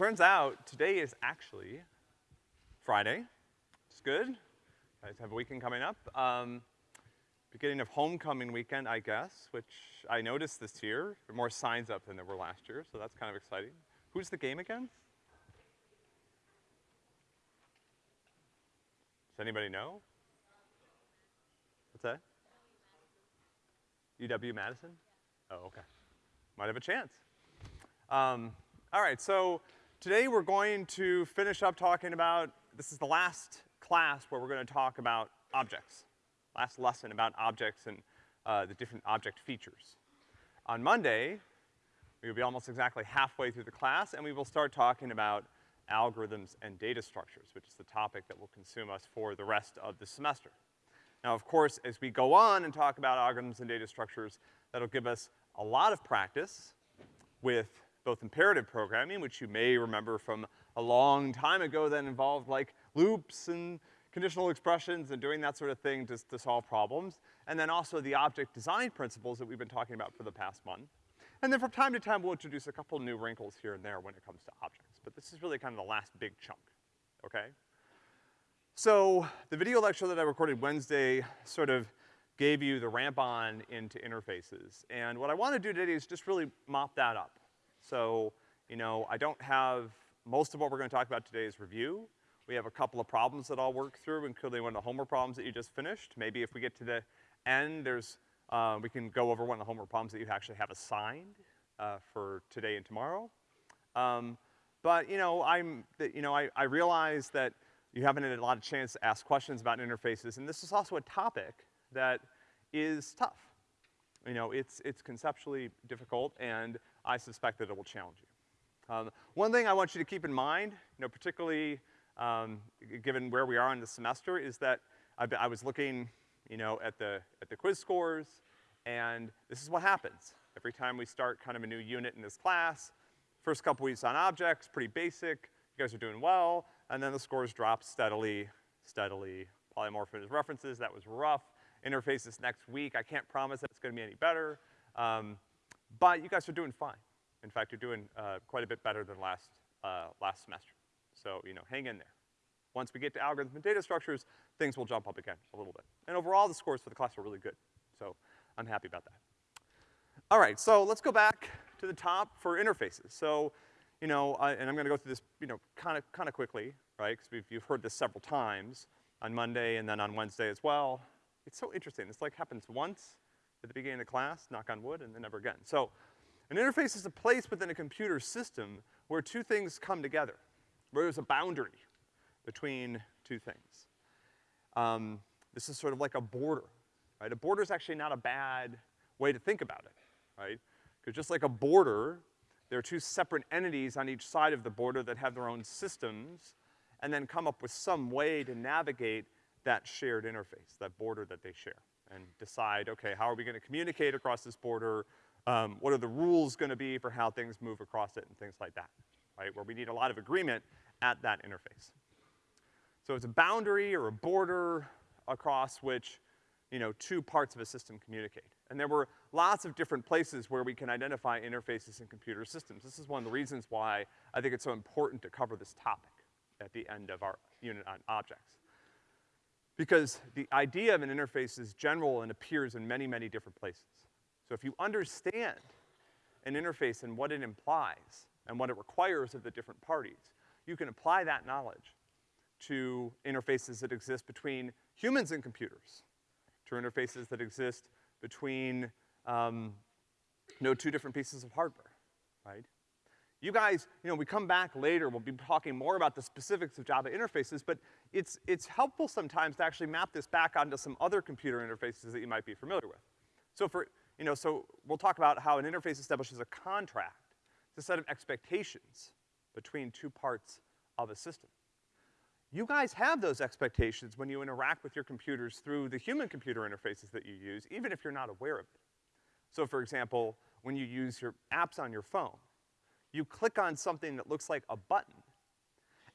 Turns out today is actually Friday. It's good. You guys have a weekend coming up. Um, beginning of homecoming weekend, I guess, which I noticed this year. There are more signs up than there were last year, so that's kind of exciting. Who's the game again? Does anybody know? What's that? UW Madison? Oh, okay. Might have a chance. Um, all right, so today we're going to finish up talking about, this is the last class where we're gonna talk about objects. Last lesson about objects and uh, the different object features. On Monday, we will be almost exactly halfway through the class, and we will start talking about algorithms and data structures, which is the topic that will consume us for the rest of the semester. Now, of course, as we go on and talk about algorithms and data structures, that'll give us a lot of practice with both imperative programming, which you may remember from a long time ago that involved like loops and conditional expressions and doing that sort of thing to, to solve problems, and then also the object design principles that we've been talking about for the past month. And then from time to time, we'll introduce a couple new wrinkles here and there when it comes to objects, but this is really kind of the last big chunk, okay? So, the video lecture that I recorded Wednesday sort of gave you the ramp on into interfaces, and what I wanna do today is just really mop that up. So, you know, I don't have, most of what we're gonna talk about today is review. We have a couple of problems that I'll work through, including one of the homework problems that you just finished. Maybe if we get to the end, there's, uh, we can go over one of the homework problems that you actually have assigned, uh, for today and tomorrow. Um, but, you know, I'm, you know, I, I realize that you haven't had a lot of chance to ask questions about interfaces, and this is also a topic that is tough. You know, it's, it's conceptually difficult, and I suspect that it will challenge you. Um, one thing I want you to keep in mind, you know, particularly, um, given where we are in the semester, is that been, I was looking, you know, at the, at the quiz scores, and this is what happens. Every time we start kind of a new unit in this class, first couple weeks on objects, pretty basic, you guys are doing well, and then the scores drop steadily, steadily. Polymorphism references, that was rough. Interfaces next week, I can't promise that it's gonna be any better. Um, but you guys are doing fine. In fact, you're doing, uh, quite a bit better than last, uh, last semester. So, you know, hang in there. Once we get to algorithms and data structures, things will jump up again a little bit. And overall, the scores for the class are really good. So, I'm happy about that. All right, so let's go back to the top for interfaces. So, you know, and I'm gonna go through this, you know, kinda, kinda quickly, right? Because you've heard this several times on Monday and then on Wednesday as well. It's so interesting. This like happens once at the beginning of the class, knock on wood, and then never again. So, an interface is a place within a computer system where two things come together, where there's a boundary between two things. Um, this is sort of like a border, right? A border is actually not a bad way to think about it, right? Because just like a border, there are two separate entities on each side of the border that have their own systems, and then come up with some way to navigate that shared interface, that border that they share and decide, okay, how are we gonna communicate across this border? Um, what are the rules gonna be for how things move across it and things like that, right? Where we need a lot of agreement at that interface. So it's a boundary or a border across which, you know, two parts of a system communicate. And there were lots of different places where we can identify interfaces in computer systems. This is one of the reasons why I think it's so important to cover this topic at the end of our unit on objects. Because the idea of an interface is general and appears in many, many different places. So if you understand an interface and what it implies and what it requires of the different parties, you can apply that knowledge to interfaces that exist between humans and computers, to interfaces that exist between, um, two different pieces of hardware, right? You guys, you know, we come back later, we'll be talking more about the specifics of Java interfaces, but it's, it's helpful sometimes to actually map this back onto some other computer interfaces that you might be familiar with. So for, you know, so we'll talk about how an interface establishes a contract. It's a set of expectations between two parts of a system. You guys have those expectations when you interact with your computers through the human-computer interfaces that you use, even if you're not aware of it. So for example, when you use your apps on your phone, you click on something that looks like a button,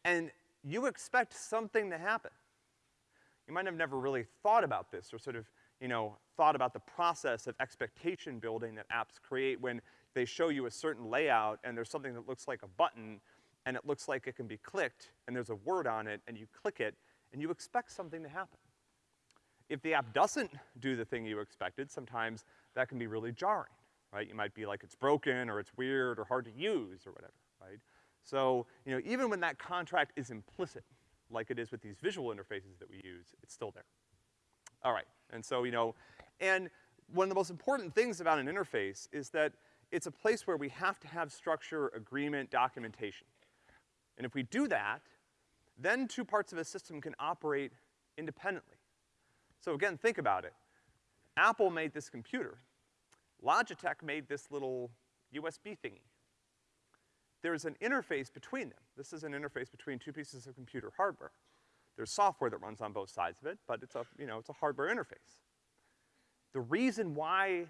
and you expect something to happen. You might have never really thought about this or sort of, you know, thought about the process of expectation building that apps create when they show you a certain layout and there's something that looks like a button and it looks like it can be clicked and there's a word on it and you click it and you expect something to happen. If the app doesn't do the thing you expected, sometimes that can be really jarring, right? You might be like, it's broken, or it's weird, or hard to use, or whatever, right? So, you know, even when that contract is implicit, like it is with these visual interfaces that we use, it's still there. All right, and so, you know, and one of the most important things about an interface is that it's a place where we have to have structure, agreement, documentation. And if we do that, then two parts of a system can operate independently. So again, think about it. Apple made this computer. Logitech made this little USB thingy. There's an interface between them. This is an interface between two pieces of computer hardware. There's software that runs on both sides of it, but it's a, you know, it's a hardware interface. The reason why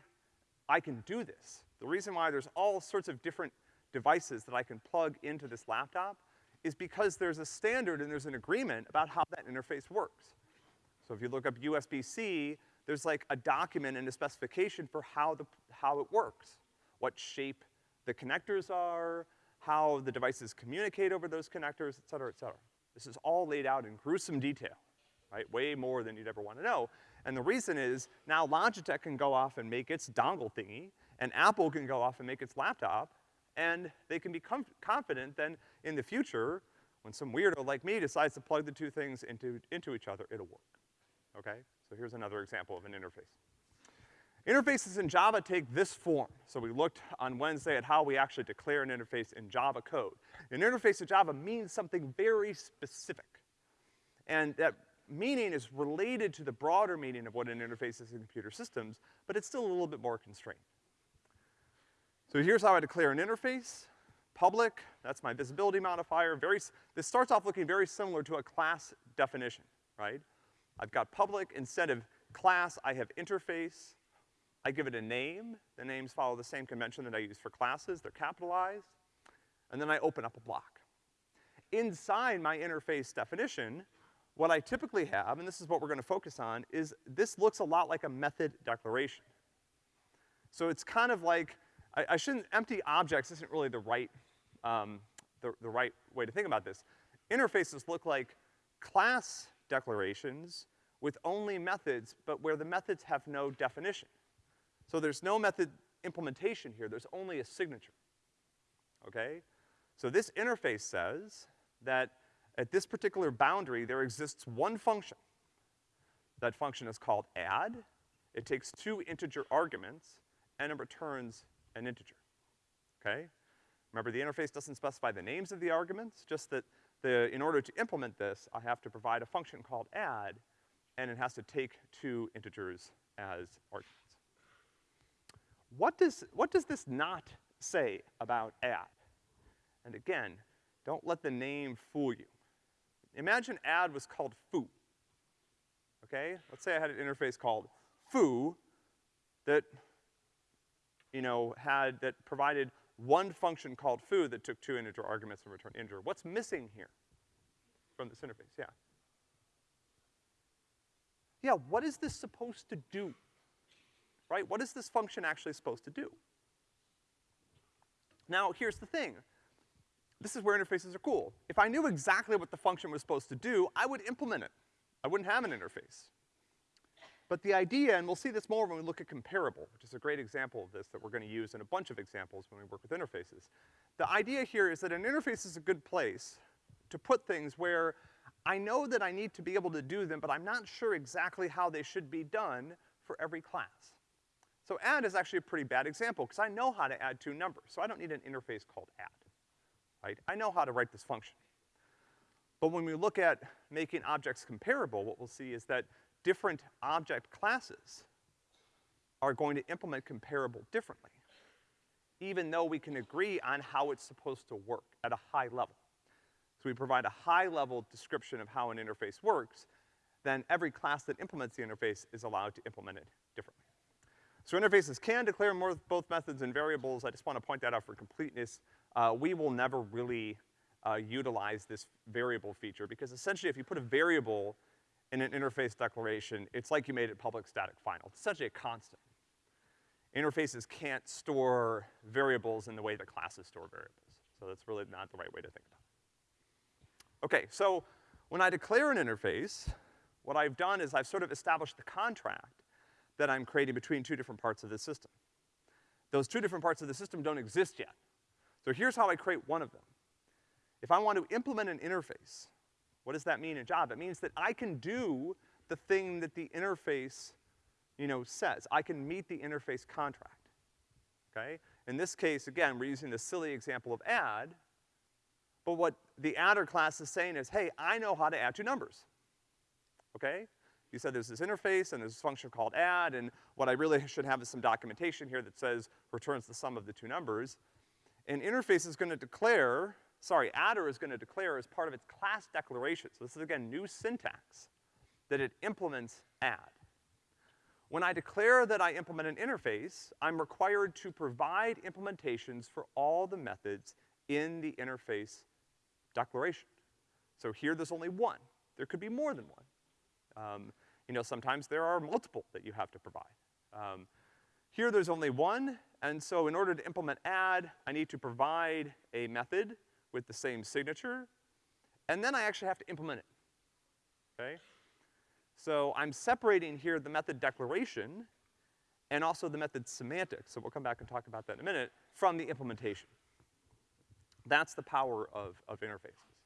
I can do this, the reason why there's all sorts of different devices that I can plug into this laptop is because there's a standard and there's an agreement about how that interface works. So if you look up USB-C, there's like a document and a specification for how the, how it works. What shape the connectors are, how the devices communicate over those connectors, et cetera, et cetera. This is all laid out in gruesome detail, right? Way more than you'd ever wanna know. And the reason is, now Logitech can go off and make its dongle thingy, and Apple can go off and make its laptop, and they can be confident then in the future, when some weirdo like me decides to plug the two things into, into each other, it'll work, okay? So here's another example of an interface. Interfaces in Java take this form. So we looked on Wednesday at how we actually declare an interface in Java code. An interface in Java means something very specific. And that meaning is related to the broader meaning of what an interface is in computer systems, but it's still a little bit more constrained. So here's how I declare an interface. Public, that's my visibility modifier. Very, this starts off looking very similar to a class definition, right? I've got public, instead of class, I have interface. I give it a name. The names follow the same convention that I use for classes. They're capitalized. And then I open up a block. Inside my interface definition, what I typically have, and this is what we're gonna focus on, is this looks a lot like a method declaration. So it's kind of like I, I shouldn't, empty objects isn't really the right, um, the, the right way to think about this. Interfaces look like class declarations with only methods, but where the methods have no definition. So there's no method implementation here, there's only a signature, okay? So this interface says that at this particular boundary, there exists one function. That function is called add. It takes two integer arguments, and it returns an integer, okay? Remember, the interface doesn't specify the names of the arguments, just that the, in order to implement this, I have to provide a function called add, and it has to take two integers as arguments. What does, what does this not say about add? And again, don't let the name fool you. Imagine add was called foo. Okay? Let's say I had an interface called foo that you know, had, that provided one function called foo that took two integer arguments and returned integer. What's missing here from this interface? Yeah. Yeah, what is this supposed to do? Right? What is this function actually supposed to do? Now, here's the thing. This is where interfaces are cool. If I knew exactly what the function was supposed to do, I would implement it. I wouldn't have an interface. But the idea, and we'll see this more when we look at comparable, which is a great example of this that we're gonna use in a bunch of examples when we work with interfaces. The idea here is that an interface is a good place to put things where I know that I need to be able to do them, but I'm not sure exactly how they should be done for every class. So add is actually a pretty bad example, because I know how to add two numbers, so I don't need an interface called add, right? I know how to write this function. But when we look at making objects comparable, what we'll see is that different object classes are going to implement comparable differently, even though we can agree on how it's supposed to work at a high level. So we provide a high-level description of how an interface works, then every class that implements the interface is allowed to implement it differently. So interfaces can declare more, both methods and variables. I just want to point that out for completeness. Uh, we will never really uh, utilize this variable feature because essentially if you put a variable in an interface declaration, it's like you made it public static final. It's essentially a constant. Interfaces can't store variables in the way that classes store variables. So that's really not the right way to think about it. Okay, so when I declare an interface, what I've done is I've sort of established the contract that I'm creating between two different parts of the system. Those two different parts of the system don't exist yet. So here's how I create one of them. If I want to implement an interface, what does that mean in Java? It means that I can do the thing that the interface, you know, says. I can meet the interface contract, okay? In this case, again, we're using the silly example of add, but what the adder class is saying is, hey, I know how to add two numbers, okay? You said there's this interface and there's this function called add, and what I really should have is some documentation here that says returns the sum of the two numbers. And interface is gonna declare sorry, adder is gonna declare as part of its class declaration, so this is again new syntax, that it implements add. When I declare that I implement an interface, I'm required to provide implementations for all the methods in the interface declaration. So here there's only one. There could be more than one. Um, you know, sometimes there are multiple that you have to provide. Um, here there's only one, and so in order to implement add, I need to provide a method with the same signature, and then I actually have to implement it, okay? So I'm separating here the method declaration and also the method semantics, so we'll come back and talk about that in a minute, from the implementation. That's the power of, of interfaces.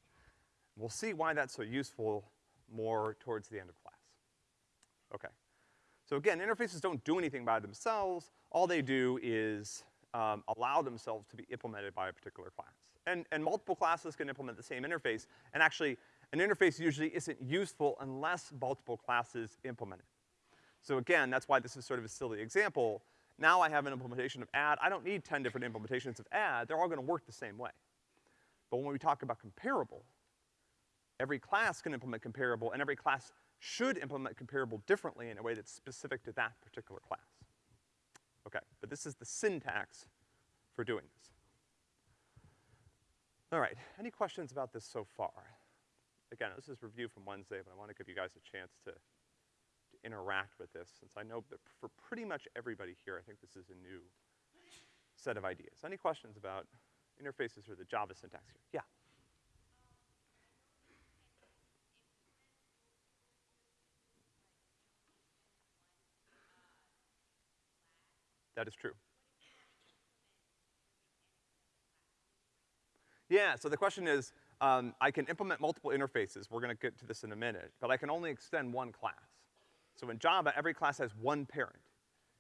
We'll see why that's so useful more towards the end of class. Okay. So again, interfaces don't do anything by themselves. All they do is um, allow themselves to be implemented by a particular class. And, and multiple classes can implement the same interface, and actually, an interface usually isn't useful unless multiple classes implement it. So again, that's why this is sort of a silly example. Now I have an implementation of add. I don't need 10 different implementations of add. They're all gonna work the same way. But when we talk about comparable, every class can implement comparable, and every class should implement comparable differently in a way that's specific to that particular class. Okay, but this is the syntax for doing this. All right, any questions about this so far? Again, this is review from Wednesday, but I wanna give you guys a chance to, to interact with this, since I know that for pretty much everybody here, I think this is a new set of ideas. Any questions about interfaces or the Java syntax here? Yeah? That is true. Yeah, so the question is, um, I can implement multiple interfaces, we're gonna get to this in a minute, but I can only extend one class. So in Java, every class has one parent.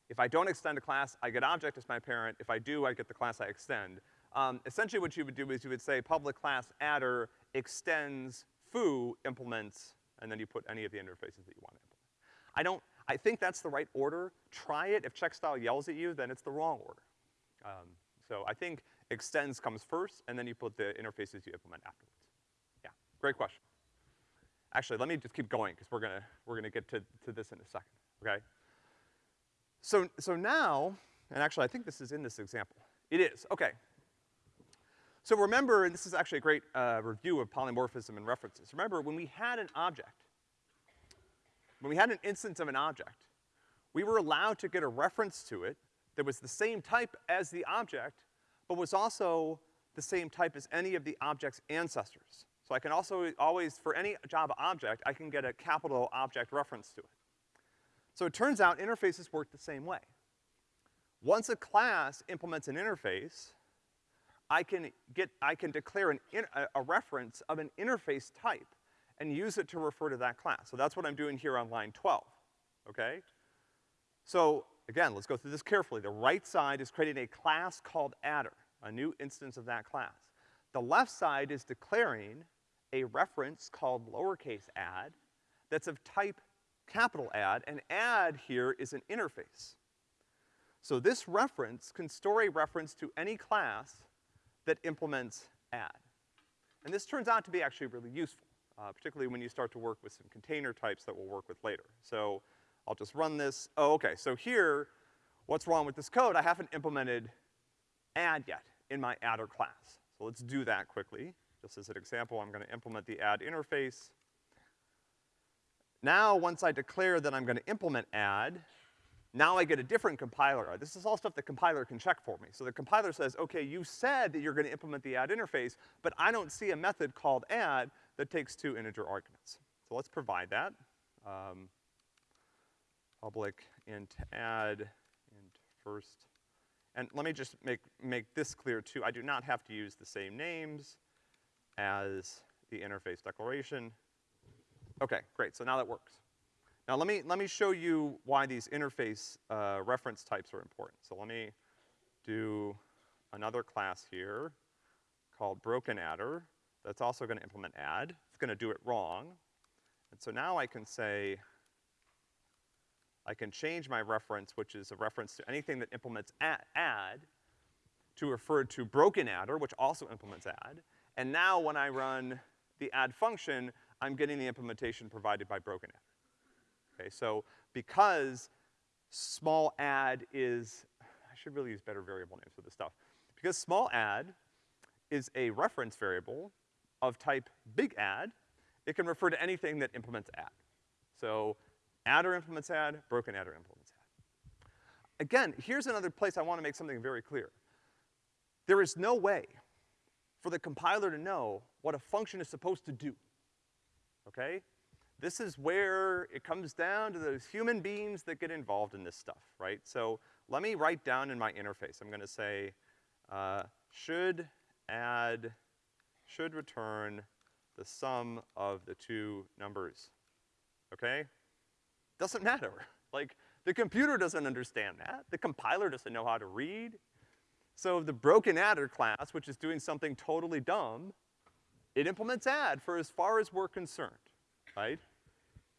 If I don't extend a class, I get object as my parent. If I do, I get the class I extend. Um, essentially what you would do is you would say public class adder extends foo implements, and then you put any of the interfaces that you want to implement. I don't, I think that's the right order. Try it. If checkstyle yells at you, then it's the wrong order. Um, so I think extends comes first, and then you put the interfaces you implement afterwards. Yeah, great question. Actually, let me just keep going, because we're gonna, we're gonna get to, to this in a second, okay? So, so now, and actually I think this is in this example. It is, okay. So remember, and this is actually a great uh, review of polymorphism and references. Remember, when we had an object, when we had an instance of an object, we were allowed to get a reference to it that was the same type as the object, but was also the same type as any of the object's ancestors. So I can also always, for any Java object, I can get a capital object reference to it. So it turns out interfaces work the same way. Once a class implements an interface, I can get, I can declare an in, a, a reference of an interface type and use it to refer to that class. So that's what I'm doing here on line 12, okay? So Again, let's go through this carefully. The right side is creating a class called adder, a new instance of that class. The left side is declaring a reference called lowercase add that's of type capital add, and add here is an interface. So this reference can store a reference to any class that implements add. And this turns out to be actually really useful, uh, particularly when you start to work with some container types that we'll work with later. So I'll just run this. Oh, okay, so here, what's wrong with this code? I haven't implemented add yet in my adder class. So let's do that quickly. Just as an example, I'm gonna implement the add interface. Now, once I declare that I'm gonna implement add, now I get a different compiler. This is all stuff the compiler can check for me. So the compiler says, okay, you said that you're gonna implement the add interface, but I don't see a method called add that takes two integer arguments. So let's provide that. Um, public int add int first. And let me just make, make this clear too. I do not have to use the same names as the interface declaration. Okay, great, so now that works. Now let me, let me show you why these interface uh, reference types are important. So let me do another class here called broken adder that's also gonna implement add. It's gonna do it wrong. And so now I can say, I can change my reference, which is a reference to anything that implements add, to refer to broken adder, which also implements add. And now when I run the add function, I'm getting the implementation provided by broken adder. Okay, so because small add is, I should really use better variable names for this stuff. Because small add is a reference variable of type big add, it can refer to anything that implements add. So adder implements add, broken adder implements add. Again, here's another place I wanna make something very clear. There is no way for the compiler to know what a function is supposed to do, okay? this is where it comes down to those human beings that get involved in this stuff, right? So let me write down in my interface, I'm gonna say, uh, should add, should return the sum of the two numbers, okay? Doesn't matter. Like, the computer doesn't understand that. The compiler doesn't know how to read. So the broken adder class, which is doing something totally dumb, it implements add for as far as we're concerned, right?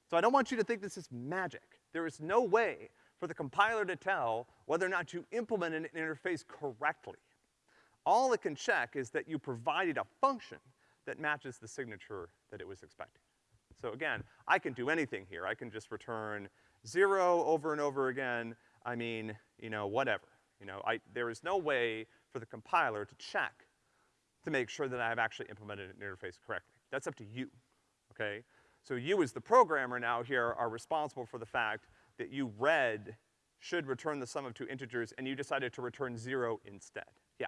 So I don't want you to think this is magic. There is no way for the compiler to tell whether or not you implement an interface correctly. All it can check is that you provided a function that matches the signature that it was expecting. So again, I can do anything here. I can just return zero over and over again. I mean, you know, whatever. You know, I, there is no way for the compiler to check to make sure that I've actually implemented an interface correctly. That's up to you, okay? So you as the programmer now here are responsible for the fact that you read should return the sum of two integers and you decided to return zero instead. Yeah.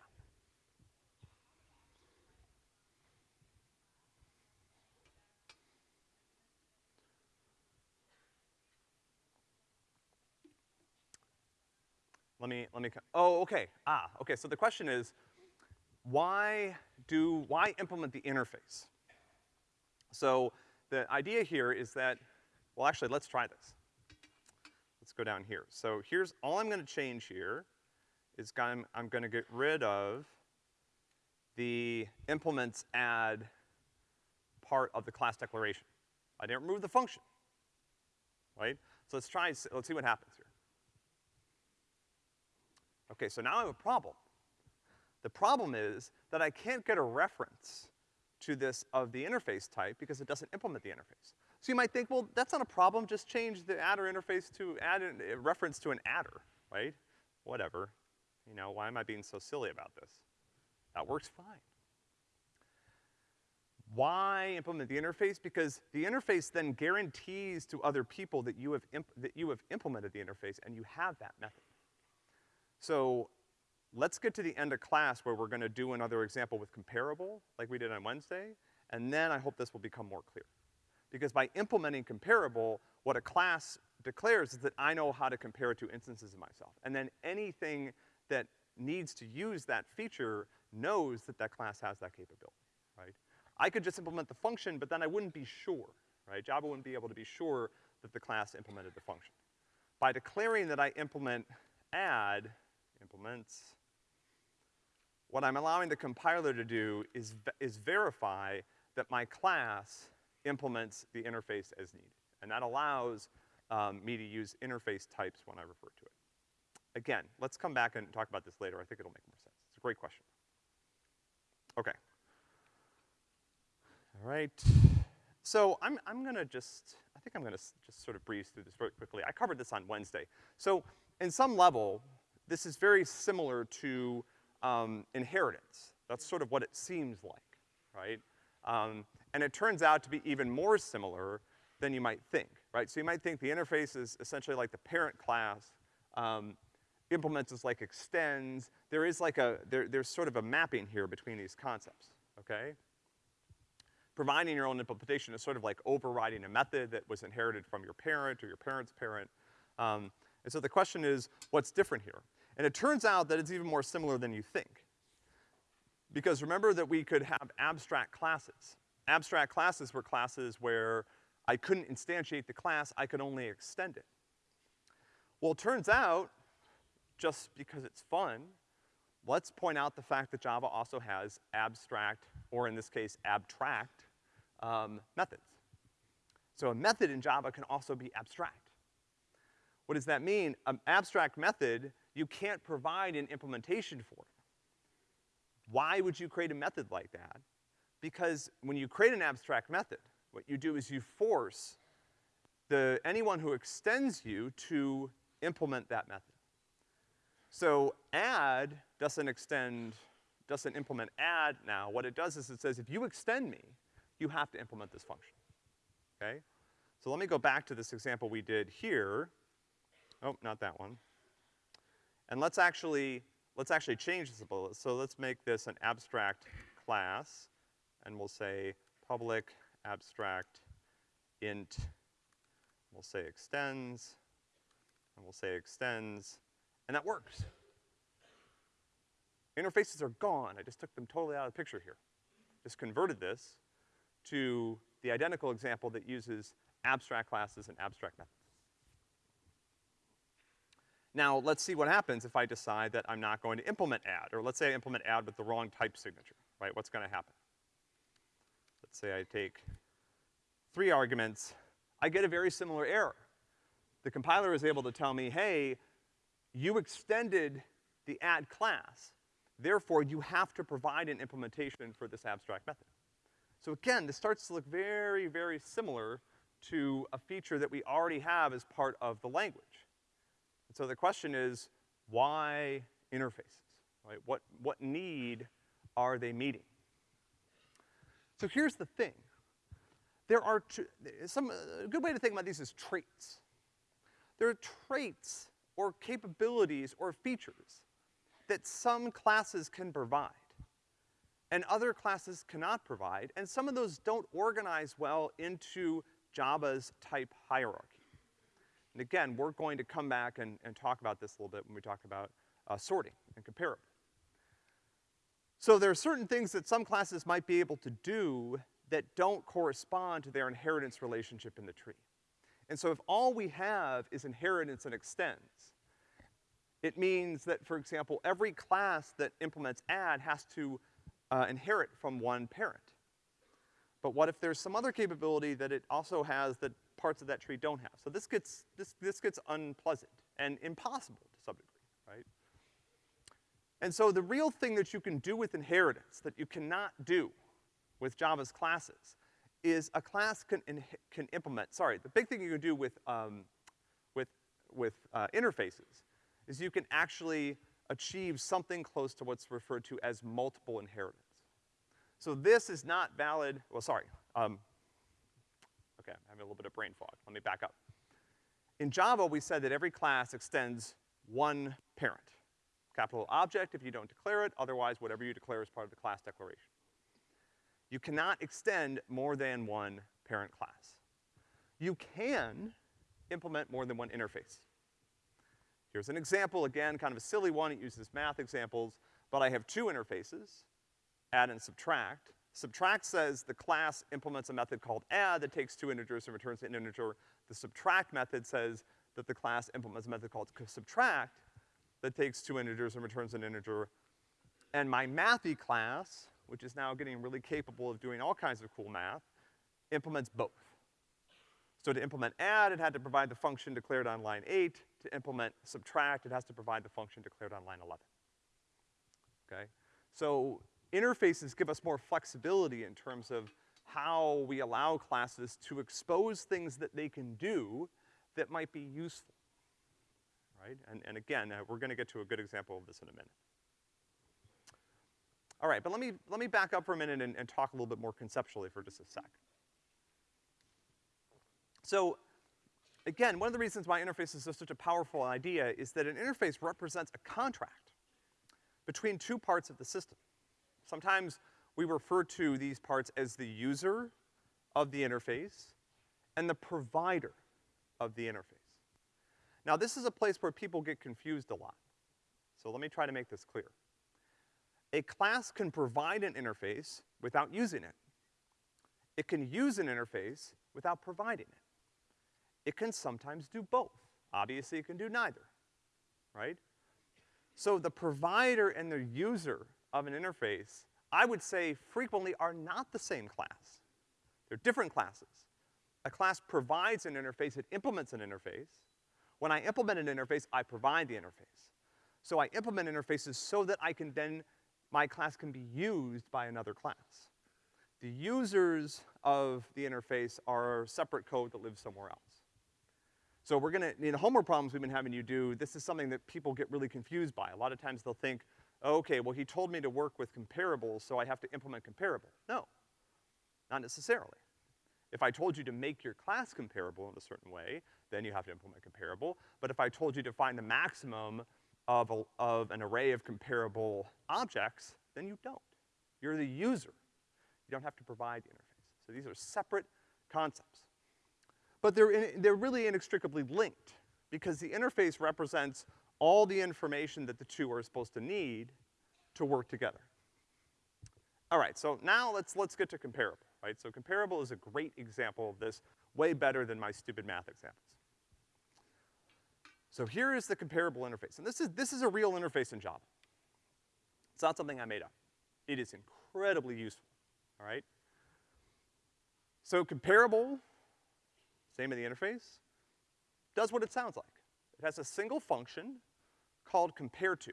Let me, let me, oh, okay, ah, okay, so the question is, why do, why implement the interface? So, the idea here is that, well actually let's try this. Let's go down here. So here's, all I'm gonna change here is I'm, I'm gonna get rid of the implements add part of the class declaration. I didn't remove the function, right? So let's try, let's see what happens here. Okay, so now I have a problem. The problem is that I can't get a reference to this of the interface type because it doesn't implement the interface. So you might think, well, that's not a problem, just change the adder interface to add a reference to an adder, right? Whatever. You know, why am I being so silly about this? That works fine. Why implement the interface? Because the interface then guarantees to other people that you have, that you have implemented the interface and you have that method. So let's get to the end of class where we're gonna do another example with comparable, like we did on Wednesday, and then I hope this will become more clear. Because by implementing comparable, what a class declares is that I know how to compare to instances of myself. And then anything that needs to use that feature knows that that class has that capability, right? I could just implement the function, but then I wouldn't be sure, right? Java wouldn't be able to be sure that the class implemented the function. By declaring that I implement add, implements what I'm allowing the compiler to do is, is verify that my class implements the interface as needed. And that allows um, me to use interface types when I refer to it. Again, let's come back and talk about this later. I think it'll make more sense. It's a great question. Okay. All right. So I'm, I'm gonna just, I think I'm gonna just sort of breeze through this very quickly. I covered this on Wednesday. So in some level, this is very similar to um, inheritance. That's sort of what it seems like, right? Um, and it turns out to be even more similar than you might think. right? So you might think the interface is essentially like the parent class, um, implements is like extends. There is like a, there, there's sort of a mapping here between these concepts, okay? Providing your own implementation is sort of like overriding a method that was inherited from your parent or your parent's parent. Um, and so the question is, what's different here? And it turns out that it's even more similar than you think. Because remember that we could have abstract classes. Abstract classes were classes where I couldn't instantiate the class, I could only extend it. Well, it turns out, just because it's fun, let's point out the fact that Java also has abstract, or in this case, abtract, um, methods. So a method in Java can also be abstract. What does that mean? An abstract method, you can't provide an implementation for. Why would you create a method like that? Because when you create an abstract method, what you do is you force the, anyone who extends you to implement that method. So add doesn't extend, doesn't implement add now. What it does is it says if you extend me, you have to implement this function, okay? So let me go back to this example we did here. Oh, not that one. And let's actually, let's actually change this little. So let's make this an abstract class, and we'll say public abstract int, we'll say extends, and we'll say extends, and that works. Interfaces are gone. I just took them totally out of the picture here. Just converted this to the identical example that uses abstract classes and abstract methods. Now, let's see what happens if I decide that I'm not going to implement add, or let's say I implement add with the wrong type signature, right? What's gonna happen? Let's say I take three arguments, I get a very similar error. The compiler is able to tell me, hey, you extended the add class, therefore you have to provide an implementation for this abstract method. So again, this starts to look very, very similar to a feature that we already have as part of the language. And so the question is, why interfaces, right? What, what need are they meeting? So here's the thing. There are some, a good way to think about these is traits. There are traits or capabilities or features that some classes can provide and other classes cannot provide, and some of those don't organize well into Java's type hierarchy. And again, we're going to come back and, and talk about this a little bit when we talk about uh, sorting and comparable. So there are certain things that some classes might be able to do that don't correspond to their inheritance relationship in the tree. And so if all we have is inheritance and extends, it means that, for example, every class that implements add has to uh, inherit from one parent. But what if there's some other capability that it also has that parts of that tree don't have? So this gets, this, this gets unpleasant and impossible to some degree, right? And so the real thing that you can do with inheritance that you cannot do with Java's classes is a class can, can implement, sorry, the big thing you can do with, um, with, with uh, interfaces is you can actually achieve something close to what's referred to as multiple inheritance. So this is not valid, well, sorry, um, okay, I'm having a little bit of brain fog. Let me back up. In Java, we said that every class extends one parent. Capital object if you don't declare it, otherwise whatever you declare is part of the class declaration you cannot extend more than one parent class. You can implement more than one interface. Here's an example, again, kind of a silly one, it uses math examples, but I have two interfaces, add and subtract. Subtract says the class implements a method called add that takes two integers and returns an integer. The subtract method says that the class implements a method called subtract that takes two integers and returns an integer. And my mathy class which is now getting really capable of doing all kinds of cool math, implements both. So to implement add, it had to provide the function declared on line eight. To implement subtract, it has to provide the function declared on line 11. Okay? So interfaces give us more flexibility in terms of how we allow classes to expose things that they can do that might be useful, right? And, and again, uh, we're gonna get to a good example of this in a minute. All right, but let me, let me back up for a minute and, and talk a little bit more conceptually for just a sec. So, again, one of the reasons why interfaces are such a powerful idea is that an interface represents a contract between two parts of the system. Sometimes we refer to these parts as the user of the interface and the provider of the interface. Now, this is a place where people get confused a lot. So let me try to make this clear. A class can provide an interface without using it. It can use an interface without providing it. It can sometimes do both. Obviously, it can do neither, right? So the provider and the user of an interface, I would say frequently are not the same class. They're different classes. A class provides an interface, it implements an interface. When I implement an interface, I provide the interface. So I implement interfaces so that I can then, my class can be used by another class. The users of the interface are separate code that lives somewhere else. So we're gonna, in homework problems we've been having you do, this is something that people get really confused by. A lot of times they'll think, okay, well he told me to work with comparables, so I have to implement comparable. No, not necessarily. If I told you to make your class comparable in a certain way, then you have to implement comparable. But if I told you to find the maximum of, a, of an array of comparable objects, then you don't. You're the user. You don't have to provide the interface. So these are separate concepts. But they're, in, they're really inextricably linked because the interface represents all the information that the two are supposed to need to work together. All right, so now let's, let's get to comparable, right? So comparable is a great example of this, way better than my stupid math examples. So here is the comparable interface. And this is, this is a real interface in Java. It's not something I made up. It is incredibly useful, all right? So comparable same in the interface, does what it sounds like. It has a single function called compare to.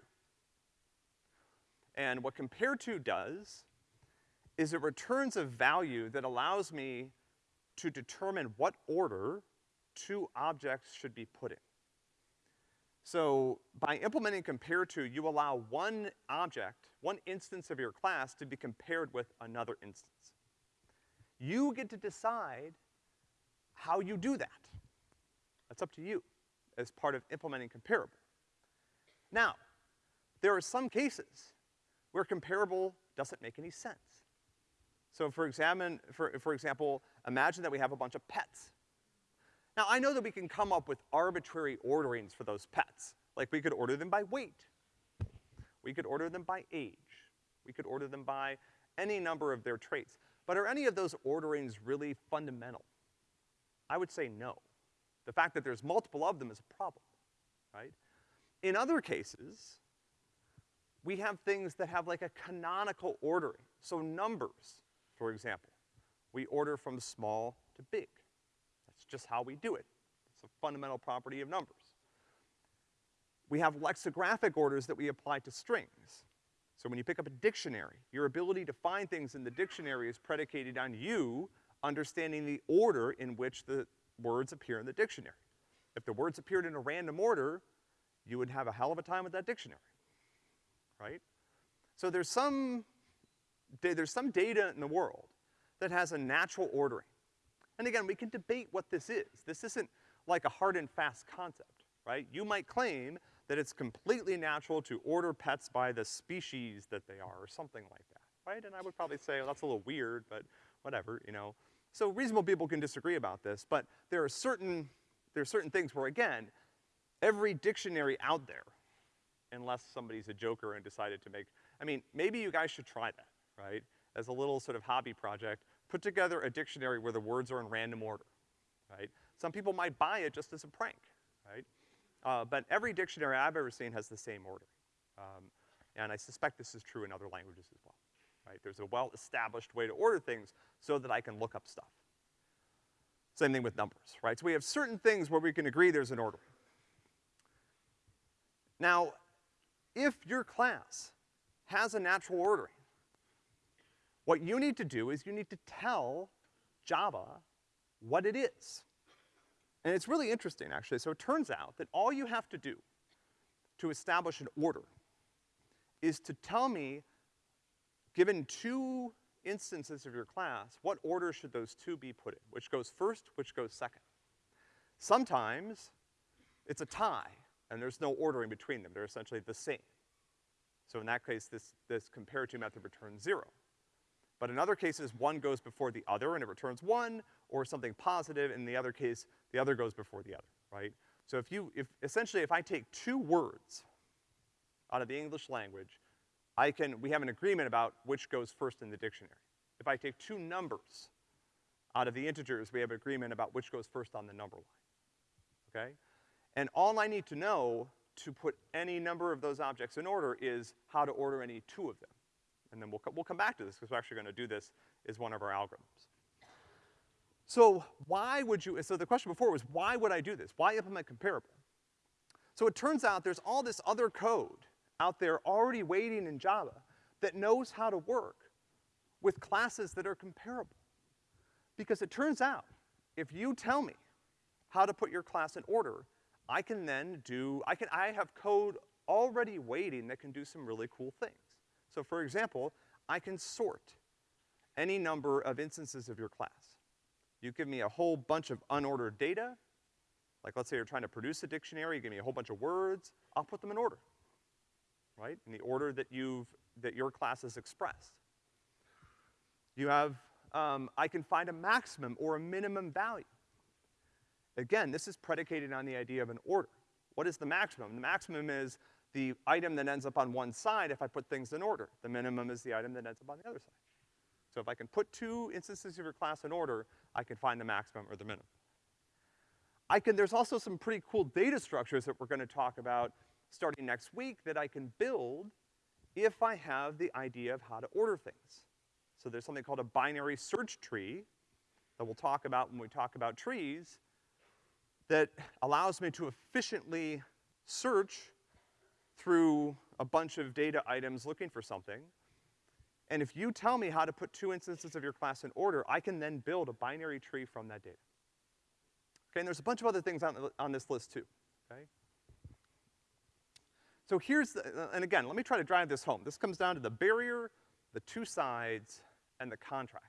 And what compare to does is it returns a value that allows me to determine what order two objects should be put in. So by implementing compare to, you allow one object, one instance of your class to be compared with another instance. You get to decide how you do that. That's up to you as part of implementing comparable. Now, there are some cases where comparable doesn't make any sense. So for examine, for, for example, imagine that we have a bunch of pets. Now I know that we can come up with arbitrary orderings for those pets. Like we could order them by weight. We could order them by age. We could order them by any number of their traits. But are any of those orderings really fundamental? I would say no. The fact that there's multiple of them is a problem, right? In other cases, we have things that have like a canonical ordering. So numbers, for example, we order from small to big. That's just how we do it. It's a fundamental property of numbers. We have lexicographic orders that we apply to strings. So when you pick up a dictionary, your ability to find things in the dictionary is predicated on you understanding the order in which the words appear in the dictionary. If the words appeared in a random order, you would have a hell of a time with that dictionary, right? So there's some, there's some data in the world that has a natural ordering. And again, we can debate what this is. This isn't like a hard and fast concept, right? You might claim that it's completely natural to order pets by the species that they are, or something like that, right? And I would probably say, well, that's a little weird, but whatever, you know. So reasonable people can disagree about this, but there are certain, there are certain things where, again, every dictionary out there, unless somebody's a joker and decided to make, I mean, maybe you guys should try that, right? As a little sort of hobby project, put together a dictionary where the words are in random order, right? Some people might buy it just as a prank, right? Uh, but every dictionary I've ever seen has the same order. Um, and I suspect this is true in other languages as well right? There's a well-established way to order things so that I can look up stuff. Same thing with numbers, right? So we have certain things where we can agree there's an order. Now, if your class has a natural ordering, what you need to do is you need to tell Java what it is. And it's really interesting, actually. So it turns out that all you have to do to establish an order is to tell me Given two instances of your class, what order should those two be put in? Which goes first, which goes second? Sometimes it's a tie, and there's no ordering between them. They're essentially the same. So in that case, this, this compare to method returns zero. But in other cases, one goes before the other and it returns one, or something positive, in the other case, the other goes before the other, right? So if you, if, essentially if I take two words out of the English language, I can, we have an agreement about which goes first in the dictionary. If I take two numbers out of the integers, we have an agreement about which goes first on the number line, okay? And all I need to know to put any number of those objects in order is how to order any two of them. And then we'll, we'll come back to this because we're actually gonna do this as one of our algorithms. So why would you, so the question before was why would I do this? Why implement comparable? So it turns out there's all this other code out there already waiting in Java that knows how to work with classes that are comparable. Because it turns out, if you tell me how to put your class in order, I can then do, I can, I have code already waiting that can do some really cool things. So for example, I can sort any number of instances of your class. You give me a whole bunch of unordered data, like let's say you're trying to produce a dictionary, you give me a whole bunch of words, I'll put them in order, right? In the order that you've, that your class has expressed. You have, um, I can find a maximum or a minimum value. Again, this is predicated on the idea of an order. What is the maximum? The maximum is the item that ends up on one side if I put things in order. The minimum is the item that ends up on the other side. So if I can put two instances of your class in order, I can find the maximum or the minimum. I can, there's also some pretty cool data structures that we're gonna talk about starting next week that I can build if I have the idea of how to order things. So there's something called a binary search tree that we'll talk about when we talk about trees that allows me to efficiently search through a bunch of data items looking for something. And if you tell me how to put two instances of your class in order, I can then build a binary tree from that data. Okay, and there's a bunch of other things on, on this list too, okay? So here's the, uh, and again, let me try to drive this home. This comes down to the barrier, the two sides, and the contract.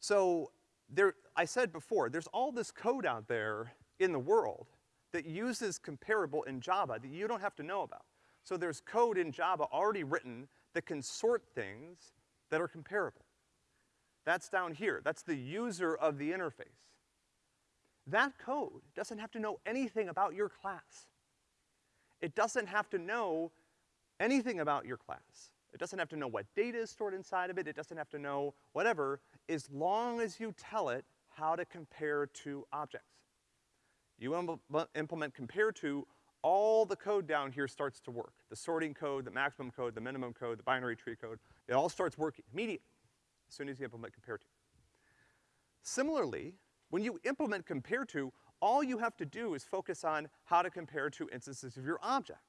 So there, I said before, there's all this code out there in the world that uses comparable in Java that you don't have to know about. So there's code in Java already written that can sort things that are comparable. That's down here. That's the user of the interface. That code doesn't have to know anything about your class. It doesn't have to know anything about your class. It doesn't have to know what data is stored inside of it. It doesn't have to know whatever, as long as you tell it how to compare two objects. You implement compare to, all the code down here starts to work. The sorting code, the maximum code, the minimum code, the binary tree code, it all starts working immediately as soon as you implement compare to. Similarly, when you implement compare to, all you have to do is focus on how to compare two instances of your object.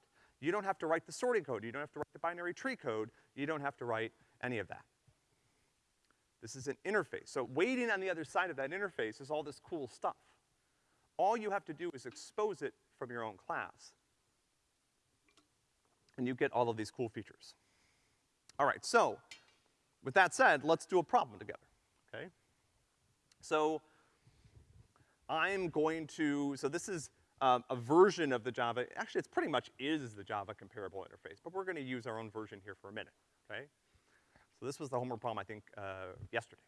You don't have to write the sorting code, you don't have to write the binary tree code, you don't have to write any of that. This is an interface. So waiting on the other side of that interface is all this cool stuff. All you have to do is expose it from your own class. And you get all of these cool features. All right, so, with that said, let's do a problem together, okay? So, I'm going to, so this is um, a version of the Java, actually it's pretty much is the Java comparable interface, but we're gonna use our own version here for a minute, okay? So this was the homework problem, I think, uh, yesterday.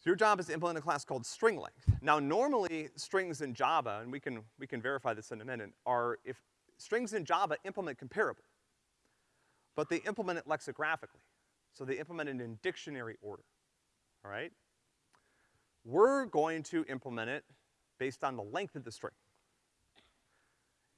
So your job is to implement a class called string length. Now normally, strings in Java, and we can, we can verify this in a minute, are, if, strings in Java implement comparable. But they implement it lexicographically. So they implement it in dictionary order, all right? We're going to implement it based on the length of the string.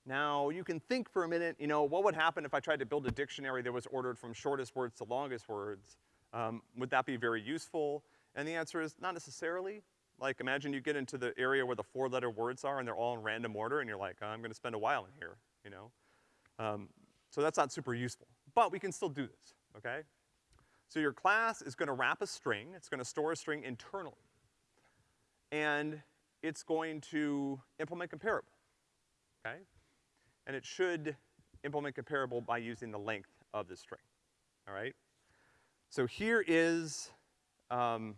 Now, you can think for a minute, you know, what would happen if I tried to build a dictionary that was ordered from shortest words to longest words? Um, would that be very useful? And the answer is not necessarily. Like imagine you get into the area where the four letter words are and they're all in random order and you're like, oh, I'm gonna spend a while in here, you know? Um, so that's not super useful. But we can still do this, okay? So your class is gonna wrap a string, it's gonna store a string internally. And it's going to implement comparable, okay? And it should implement comparable by using the length of the string, all right? So here is um,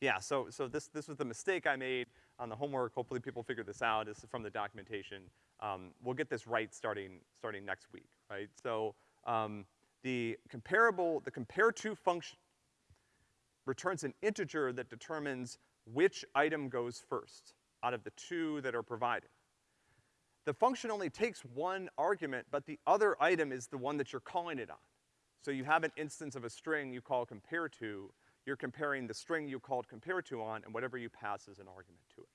Yeah, so, so this, this was the mistake I made on the homework. Hopefully people figured this out. This is from the documentation. Um, we'll get this right starting, starting next week, right? So, um, the comparable, the compare to function returns an integer that determines which item goes first out of the two that are provided. The function only takes one argument, but the other item is the one that you're calling it on. So you have an instance of a string you call compare to, you're comparing the string you called compare to on and whatever you pass as an argument to it.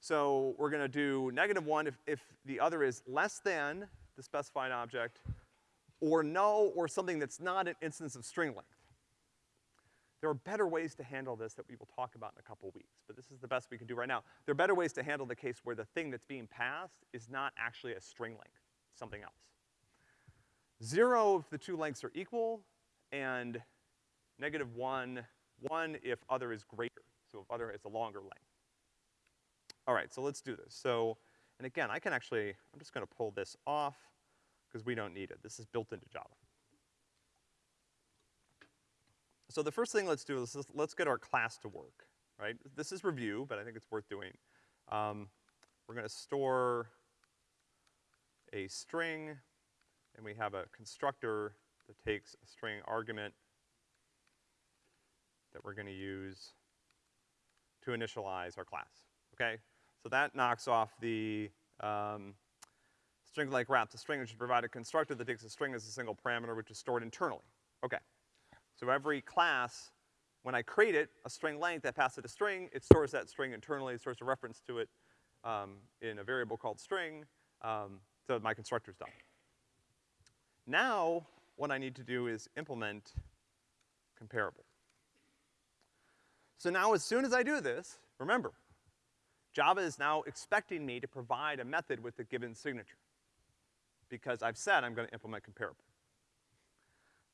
So we're gonna do negative one if, if the other is less than the specified object, or no, or something that's not an instance of string length. There are better ways to handle this that we will talk about in a couple weeks, but this is the best we can do right now. There are better ways to handle the case where the thing that's being passed is not actually a string length, something else. Zero if the two lengths are equal, and negative one, one if other is greater, so if other is a longer length. All right, so let's do this. So, and again, I can actually, I'm just gonna pull this off, because we don't need it. This is built into Java. So the first thing let's do is let's get our class to work, right? This is review, but I think it's worth doing. Um, we're gonna store a string, and we have a constructor that takes a string argument that we're gonna use to initialize our class, okay? So that knocks off the um, string like wrap. The string should provide a constructor that takes a string as a single parameter which is stored internally. Okay. So every class, when I create it, a string length, I pass it a string, it stores that string internally, it stores a reference to it um, in a variable called string, um, so my constructor's done. Now, what I need to do is implement comparable. So now as soon as I do this, remember, Java is now expecting me to provide a method with a given signature because I've said I'm gonna implement comparable.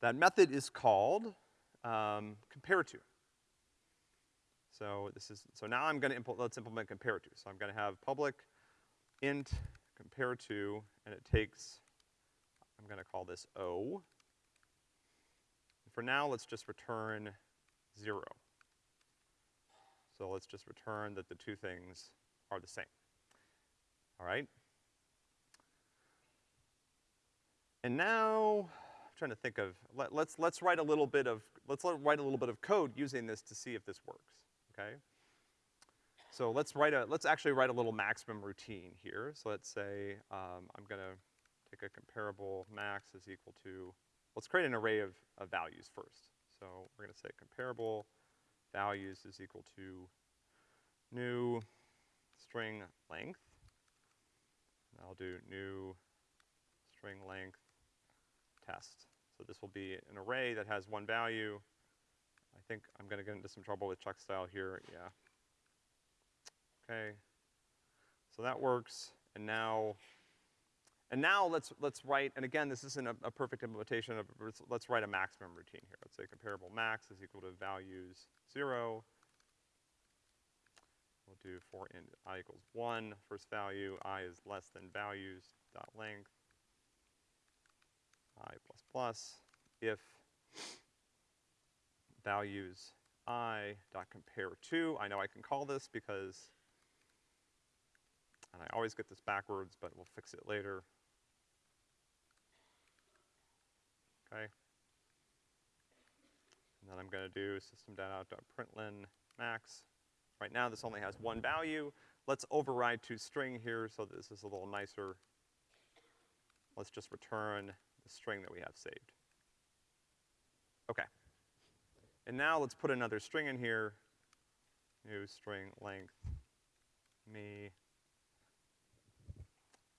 That method is called um, compare to. So this is, so now I'm gonna implement, let's implement compare to. So I'm gonna have public int compare to, and it takes, I'm gonna call this O. For now, let's just return zero. So let's just return that the two things are the same. All right? And now, trying to think of, let, let's, let's write a little bit of, let's write a little bit of code using this to see if this works, okay? So let's write a, let's actually write a little maximum routine here. So let's say, um, I'm gonna take a comparable max is equal to, let's create an array of, of values first. So we're gonna say comparable values is equal to new string length. And I'll do new string length test. So this will be an array that has one value. I think I'm gonna get into some trouble with check style here, yeah. Okay. So that works, and now, and now let's, let's write, and again, this isn't a, a perfect implementation of, let's write a maximum routine here. Let's say comparable max is equal to values zero. We'll do for int i equals one, first value, i is less than values dot length i plus plus if values i dot compare to, I know I can call this because, and I always get this backwards, but we'll fix it later. Okay. And then I'm gonna do system.out.println max. Right now this only has one value. Let's override to string here so this is a little nicer. Let's just return the string that we have saved. Okay. And now let's put another string in here. New string length me.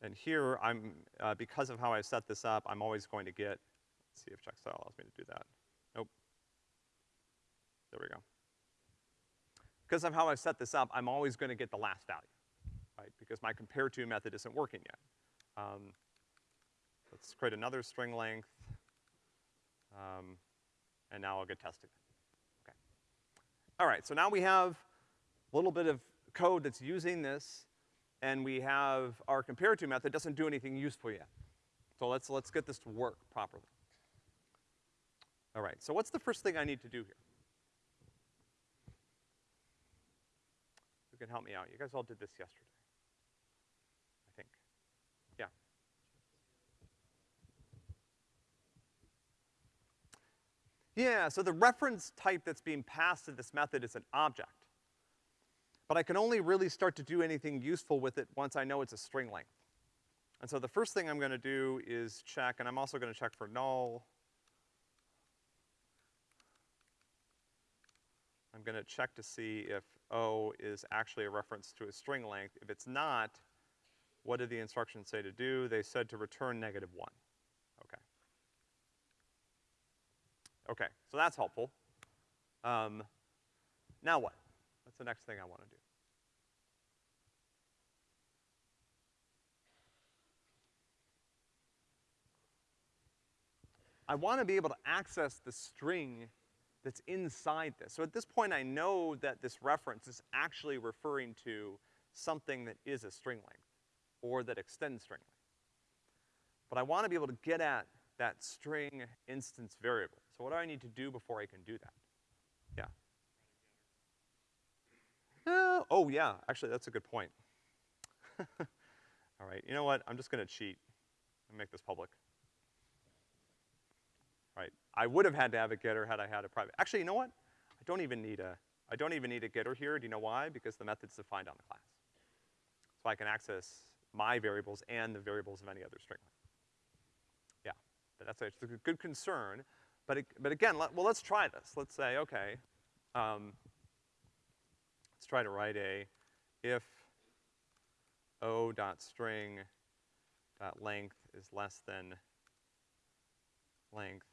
And here I'm, uh, because of how I set this up, I'm always going to get, let's see if checkstyle allows me to do that. Nope. There we go. Because of how I set this up, I'm always gonna get the last value, right? Because my compare to method isn't working yet. Um, Let's create another string length. Um, and now I'll get tested. Okay. All right, so now we have a little bit of code that's using this, and we have our compare to method doesn't do anything useful yet. So let's, let's get this to work properly. All right, so what's the first thing I need to do here? You can help me out. You guys all did this yesterday. I think. Yeah. Yeah, so the reference type that's being passed to this method is an object. But I can only really start to do anything useful with it once I know it's a string length. And so the first thing I'm gonna do is check, and I'm also gonna check for null. I'm gonna check to see if O is actually a reference to a string length. If it's not, what did the instructions say to do? They said to return negative one. Okay. Okay, so that's helpful. Um, now what? What's the next thing I wanna do? I wanna be able to access the string that's inside this. So at this point, I know that this reference is actually referring to something that is a string length, or that extends string length. But I wanna be able to get at that string instance variable. So what do I need to do before I can do that? Yeah. Uh, oh yeah, actually that's a good point. All right, you know what, I'm just gonna cheat and make this public. Right, I would have had to have a getter had I had a private, actually, you know what? I don't even need a, I don't even need a getter here, do you know why? Because the method's defined on the class. So I can access my variables and the variables of any other string. Yeah, but that's a, a good concern, but, it, but again, let, well, let's try this. Let's say, okay, um, let's try to write a if o dot string dot length is less than length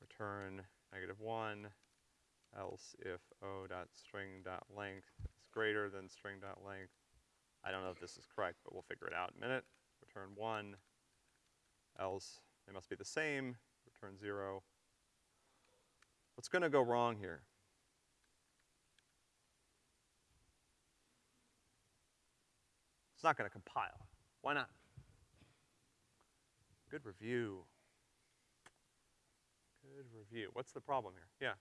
return negative one, else if o dot string dot length is greater than string dot length. I don't know if this is correct, but we'll figure it out in a minute. Return one, else they must be the same, return zero. What's gonna go wrong here? It's not gonna compile. Why not? Good review. Good review. What's the problem here? Yeah.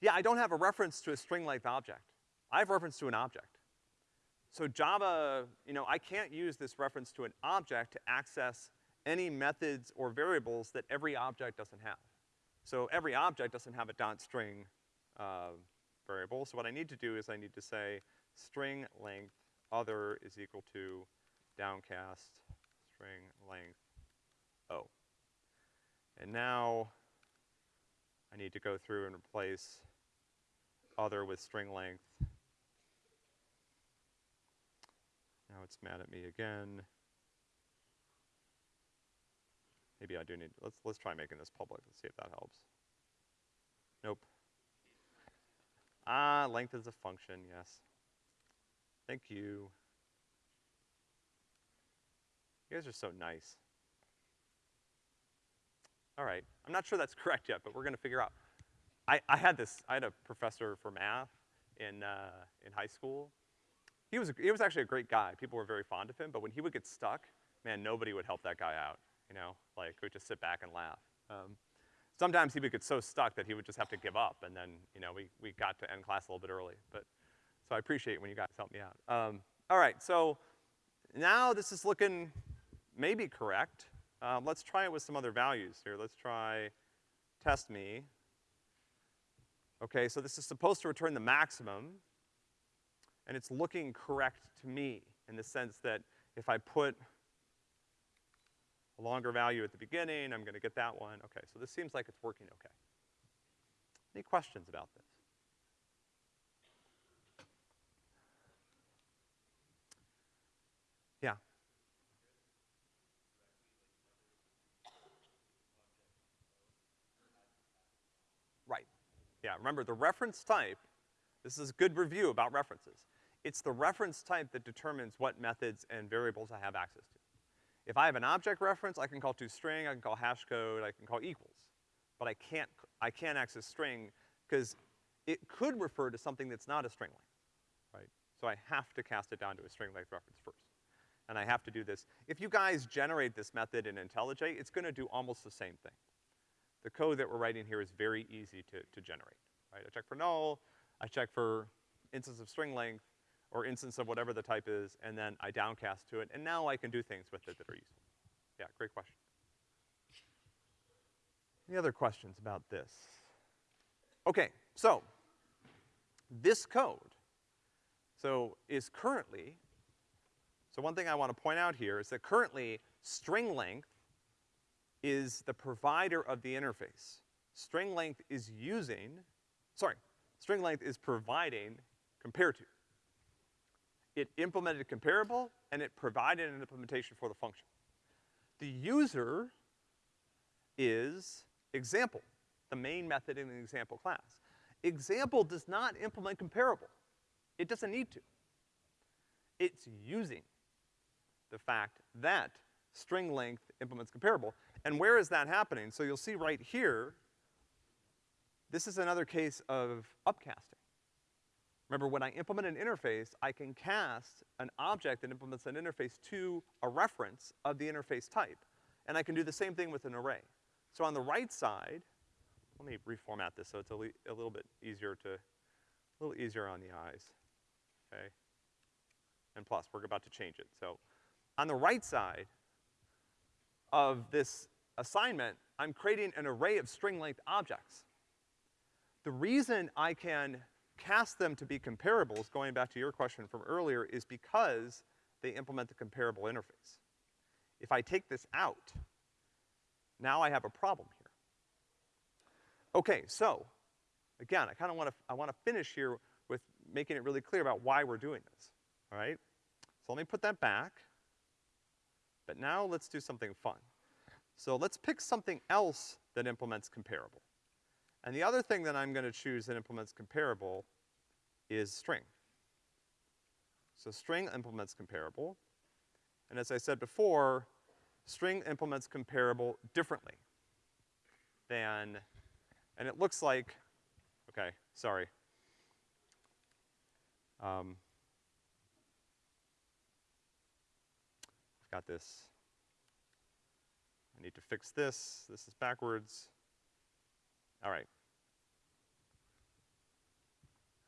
Yeah, I don't have a reference to a string length object. I have reference to an object. So Java, you know, I can't use this reference to an object to access any methods or variables that every object doesn't have. So every object doesn't have a dot string, uh, variable. So what I need to do is I need to say string length other is equal to downcast string length O. And now I need to go through and replace other with string length. Now it's mad at me again. Maybe I do need, let's, let's try making this public. Let's see if that helps. Nope. Ah, length is a function, yes. Thank you. You guys are so nice. All right, I'm not sure that's correct yet, but we're gonna figure out. I, I had this, I had a professor for math in, uh, in high school. He was, he was actually a great guy. People were very fond of him, but when he would get stuck, man, nobody would help that guy out, you know? Like, we just sit back and laugh. Um, sometimes he would get so stuck that he would just have to give up, and then, you know, we, we got to end class a little bit early. But, so I appreciate when you guys help me out. Um, all right, so now this is looking maybe correct. Um, let's try it with some other values here. Let's try test me. Okay, so this is supposed to return the maximum, and it's looking correct to me in the sense that if I put a longer value at the beginning, I'm gonna get that one. Okay, so this seems like it's working okay. Any questions about this? Yeah. Right. Yeah, remember the reference type, this is a good review about references. It's the reference type that determines what methods and variables I have access to. If I have an object reference, I can call toString, I can call hashcode, I can call equals. But I can't, I can't access string, because it could refer to something that's not a string length, right? So I have to cast it down to a string length reference first. And I have to do this. If you guys generate this method in IntelliJ, it's gonna do almost the same thing. The code that we're writing here is very easy to, to generate, right? I check for null, I check for instance of string length or instance of whatever the type is, and then I downcast to it, and now I can do things with it that are useful. Yeah, great question. Any other questions about this? Okay, so, this code, so is currently, so one thing I wanna point out here is that currently string length is the provider of the interface. String length is using, sorry, string length is providing compare to. It implemented comparable, and it provided an implementation for the function. The user is example, the main method in the example class. Example does not implement comparable. It doesn't need to. It's using the fact that string length implements comparable. And where is that happening? So you'll see right here, this is another case of upcasting. Remember, when I implement an interface, I can cast an object that implements an interface to a reference of the interface type. And I can do the same thing with an array. So on the right side, let me reformat this so it's a, a little bit easier to, a little easier on the eyes, okay? And plus, we're about to change it. So on the right side of this assignment, I'm creating an array of string length objects. The reason I can cast them to be comparables, going back to your question from earlier, is because they implement the comparable interface. If I take this out, now I have a problem here. Okay, so, again, I kinda wanna, I wanna finish here with making it really clear about why we're doing this, all right? So let me put that back. But now let's do something fun. So let's pick something else that implements comparable. And the other thing that I'm gonna choose that implements comparable is string. So string implements comparable. And as I said before, string implements comparable differently than, and it looks like, okay, sorry. Um, I've got this. I need to fix this. This is backwards. All right.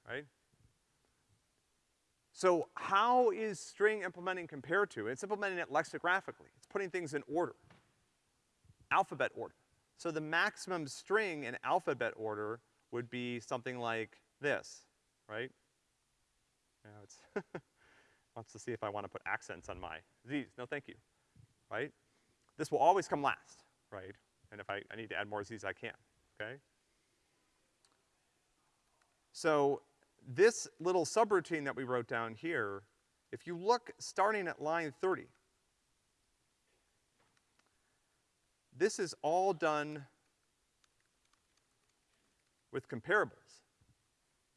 Right? So how is string implementing compared to? It's implementing it lexicographically. It's putting things in order, alphabet order. So the maximum string in alphabet order would be something like this, right? Now it's wants to see if I want to put accents on my Z's. No, thank you, right? This will always come last, right? And if I, I need to add more Z's, I can, okay? So this little subroutine that we wrote down here, if you look starting at line 30, this is all done with comparables.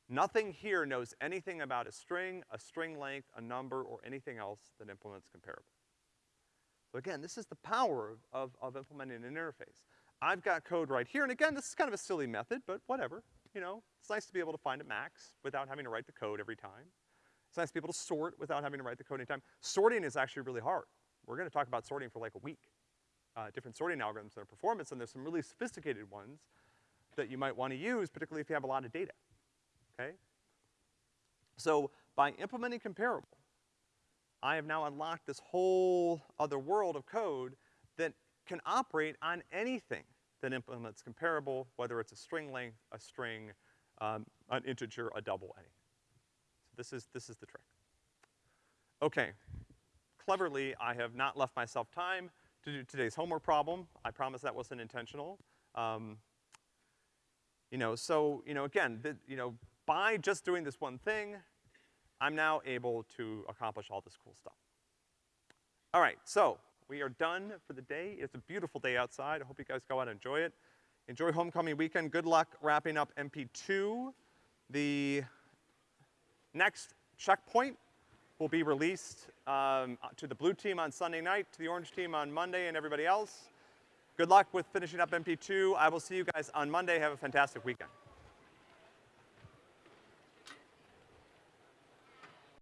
Nothing here knows anything about a string, a string length, a number, or anything else that implements comparable. So again, this is the power of, of, of implementing an interface. I've got code right here, and again, this is kind of a silly method, but whatever you know, it's nice to be able to find a max without having to write the code every time. It's nice to be able to sort without having to write the code anytime. Sorting is actually really hard. We're gonna talk about sorting for like a week. Uh, different sorting algorithms and their performance, and there's some really sophisticated ones that you might wanna use, particularly if you have a lot of data, okay? So by implementing comparable, I have now unlocked this whole other world of code that can operate on anything that implements comparable, whether it's a string length, a string, um, an integer, a double, anything. So this is, this is the trick. Okay. Cleverly, I have not left myself time to do today's homework problem. I promise that wasn't intentional. Um, you know, so, you know, again, the, you know, by just doing this one thing, I'm now able to accomplish all this cool stuff. All right, so we are done for the day. It's a beautiful day outside. I hope you guys go out and enjoy it. Enjoy homecoming weekend. Good luck wrapping up MP2. The next checkpoint will be released um, to the blue team on Sunday night, to the orange team on Monday, and everybody else. Good luck with finishing up MP2. I will see you guys on Monday. Have a fantastic weekend.